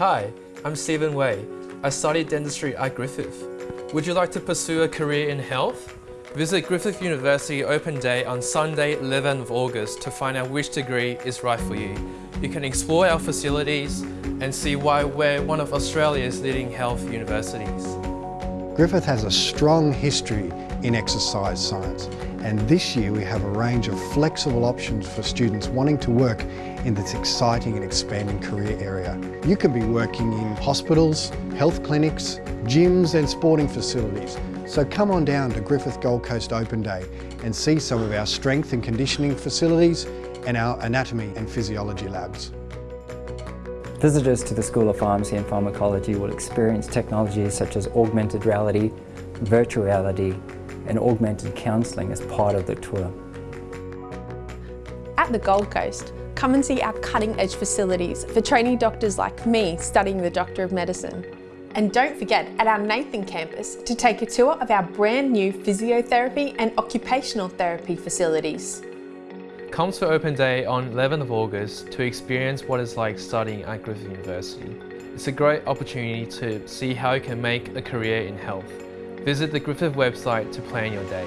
Hi, I'm Stephen Way. I studied dentistry at Griffith. Would you like to pursue a career in health? Visit Griffith University Open Day on Sunday 11th of August to find out which degree is right for you. You can explore our facilities and see why we're one of Australia's leading health universities. Griffith has a strong history in exercise science and this year we have a range of flexible options for students wanting to work in this exciting and expanding career area. You can be working in hospitals, health clinics, gyms and sporting facilities. So come on down to Griffith Gold Coast Open Day and see some of our strength and conditioning facilities and our anatomy and physiology labs. Visitors to the School of Pharmacy and Pharmacology will experience technologies such as augmented reality, virtual reality and augmented counselling as part of the tour. At the Gold Coast, come and see our cutting-edge facilities for trainee doctors like me studying the Doctor of Medicine. And don't forget at our Nathan campus to take a tour of our brand new physiotherapy and occupational therapy facilities. Come to Open Day on 11th of August to experience what it's like studying at Griffith University. It's a great opportunity to see how you can make a career in health. Visit the Griffith website to plan your day.